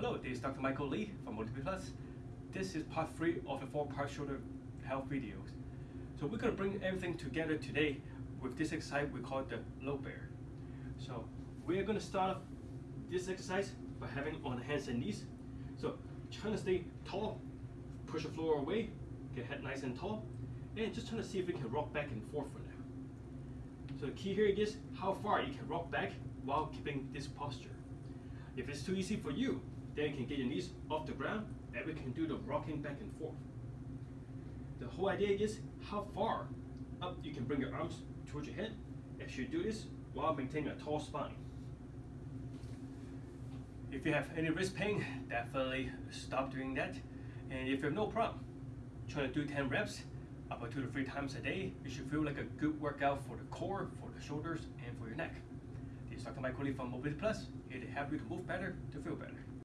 Hello, this is Dr. Michael Lee from Motivate Plus. This is part three of the four-part shoulder health videos. So we're gonna bring everything together today with this exercise we call the low bear. So we're gonna start off this exercise by having on hands and knees. So trying to stay tall, push the floor away, get head nice and tall, and just trying to see if we can rock back and forth for now. So the key here is how far you can rock back while keeping this posture. If it's too easy for you, then you can get your knees off the ground and we can do the rocking back and forth. The whole idea is how far up you can bring your arms towards your head as you do this while maintaining a tall spine. If you have any wrist pain, definitely stop doing that. And if you have no problem, try to do 10 reps about two to three times a day. It should feel like a good workout for the core, for the shoulders, and for your neck. This is Dr. Michael Lee from Mobility Plus, here to help you to move better, to feel better.